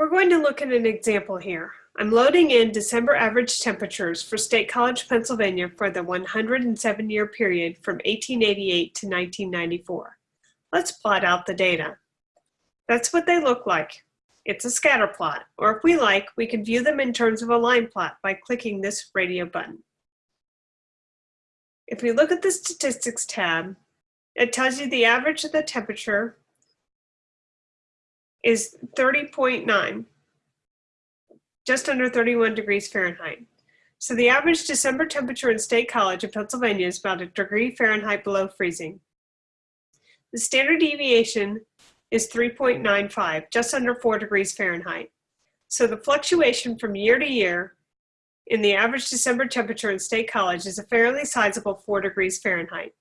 We're going to look at an example here. I'm loading in December average temperatures for State College, Pennsylvania for the 107 year period from 1888 to 1994. Let's plot out the data. That's what they look like. It's a scatter plot, or if we like, we can view them in terms of a line plot by clicking this radio button. If we look at the statistics tab, it tells you the average of the temperature is 30.9, just under 31 degrees Fahrenheit. So the average December temperature in State College of Pennsylvania is about a degree Fahrenheit below freezing. The standard deviation is 3.95, just under 4 degrees Fahrenheit. So the fluctuation from year to year in the average December temperature in State College is a fairly sizable 4 degrees Fahrenheit.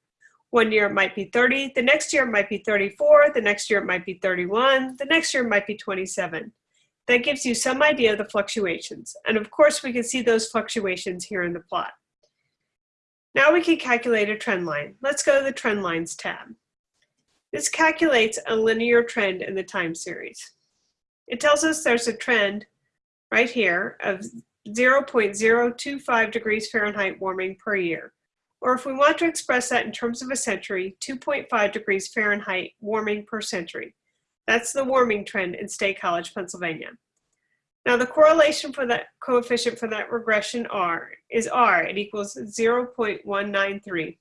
One year it might be 30, the next year it might be 34, the next year it might be 31, the next year it might be 27. That gives you some idea of the fluctuations. And of course, we can see those fluctuations here in the plot. Now we can calculate a trend line. Let's go to the Trend Lines tab. This calculates a linear trend in the time series. It tells us there's a trend right here of 0.025 degrees Fahrenheit warming per year. Or if we want to express that in terms of a century, 2.5 degrees Fahrenheit warming per century. That's the warming trend in State College, Pennsylvania. Now the correlation for that coefficient for that regression R is R, it equals 0.193. If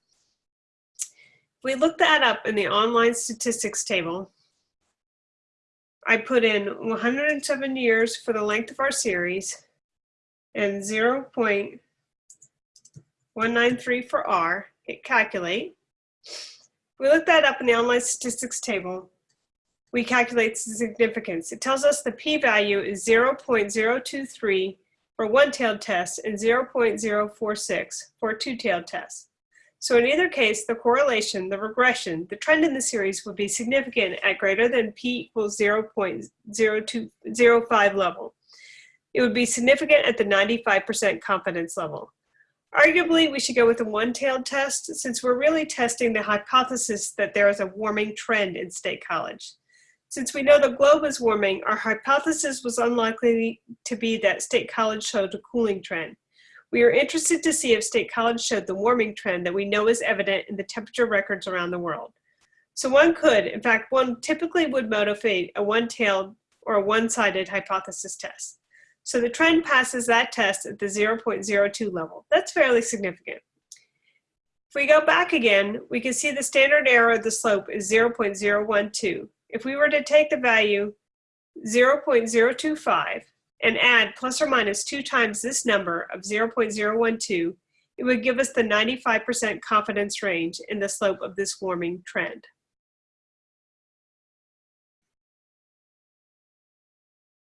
we look that up in the online statistics table, I put in 107 years for the length of our series and 0. 193 for R, hit calculate. We look that up in the online statistics table. We calculate the significance. It tells us the p-value is 0.023 for one-tailed test and 0.046 for two-tailed test. So in either case, the correlation, the regression, the trend in the series would be significant at greater than p equals 0.0205 level. It would be significant at the 95% confidence level. Arguably, we should go with a one-tailed test since we're really testing the hypothesis that there is a warming trend in State College. Since we know the globe is warming, our hypothesis was unlikely to be that State College showed a cooling trend. We are interested to see if State College showed the warming trend that we know is evident in the temperature records around the world. So one could, in fact, one typically would motivate a one-tailed or a one-sided hypothesis test. So the trend passes that test at the 0.02 level. That's fairly significant. If we go back again, we can see the standard error of the slope is 0.012. If we were to take the value 0.025 and add plus or minus two times this number of 0.012, it would give us the 95% confidence range in the slope of this warming trend.